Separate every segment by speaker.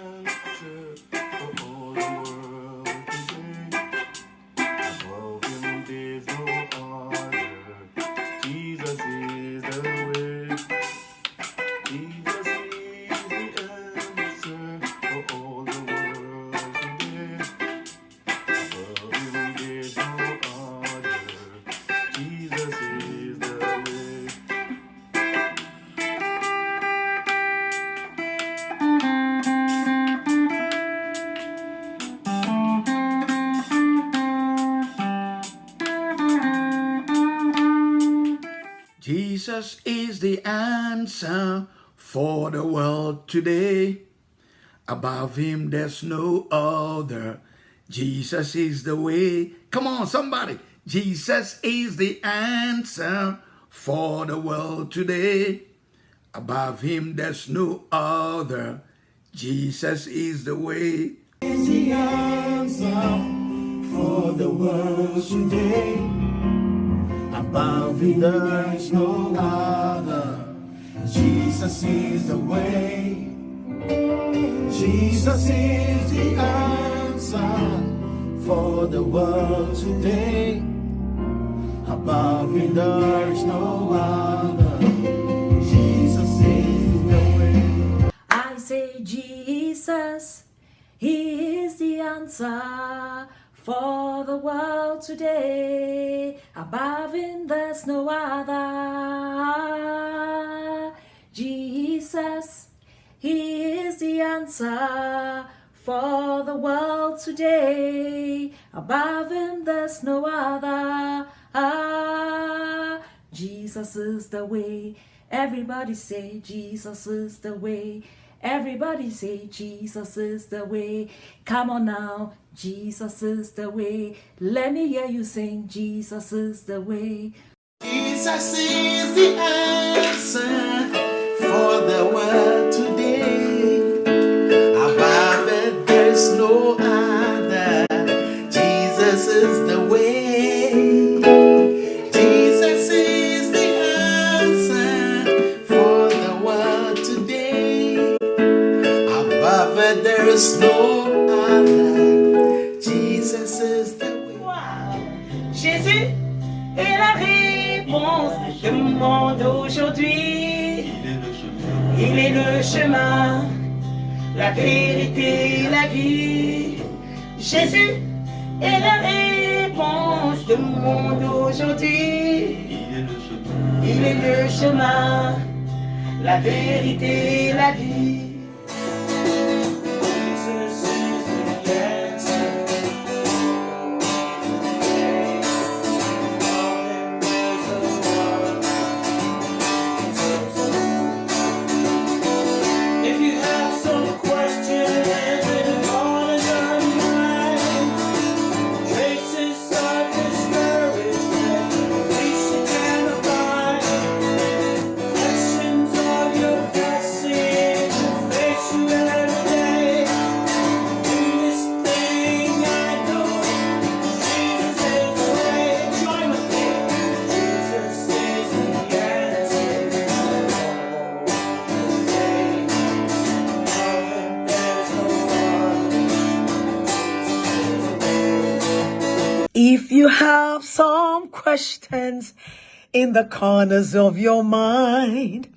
Speaker 1: Good. Jesus is the answer for the world today. Above him, there's no other. Jesus is the way. Come on, somebody. Jesus is the answer for the world today. Above him, there's no other. Jesus is the way.
Speaker 2: The answer for the world today. Above there is no other. Jesus is the way. Jesus is the answer for the world today. Above me there is no other. Jesus is the way.
Speaker 3: I say Jesus, He is the answer for the world today. Above him there's no other. Jesus, he is the answer for the world today. Above him there's no other. Ah, Jesus is the way. Everybody say Jesus is the way. Everybody say Jesus is the way. Come on now, Jesus is the way. Let me hear you sing Jesus is the way.
Speaker 2: Jesus is the answer for the world Above it, there is no other. Jesus is the way.
Speaker 4: Jésus est la réponse du monde aujourd'hui. Il est le chemin, la vérité, la vie. Jésus est la réponse du monde aujourd'hui. Il est le chemin, la vérité, la vie. If you have some questions in the corners of your mind,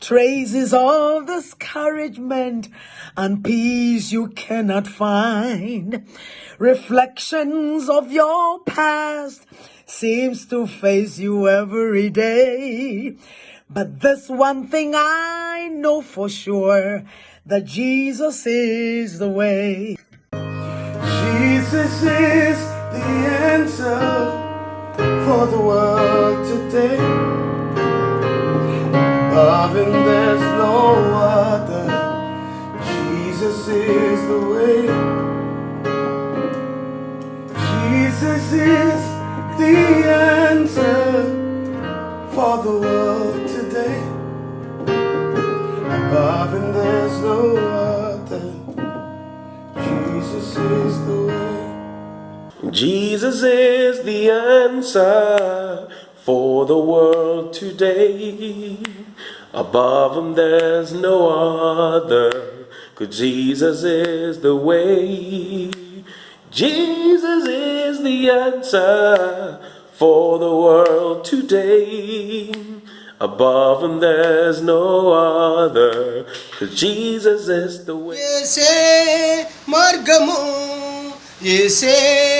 Speaker 4: traces of discouragement
Speaker 5: and peace you cannot find, reflections of your past seems to face you every day. But this one thing I know for sure, that Jesus is the way.
Speaker 2: Jesus is the answer for the world today. Above him there's no other. Jesus is the way. Jesus is the answer for the world today. Above him there's no other. Jesus is the way.
Speaker 6: Jesus is the answer for the world today. Above him there's no other, cause Jesus is the way. Jesus is the answer for the world today. Above him there's no other, cause Jesus is the way.
Speaker 2: Yes, eh, Margamu, yes, eh.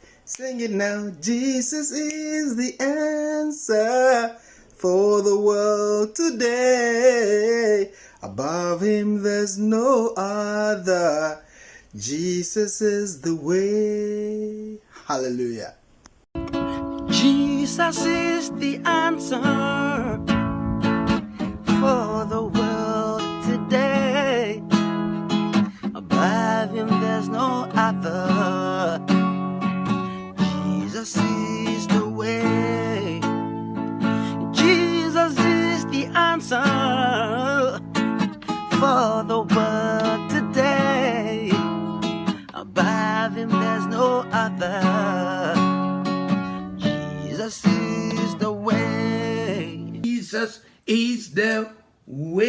Speaker 2: Sing it now. Jesus is the answer for the world today. Above him there's no other. Jesus is the way. Hallelujah.
Speaker 7: Jesus is the answer for the world for the world today. Above him, there's no other. Jesus is the way.
Speaker 1: Jesus is the way.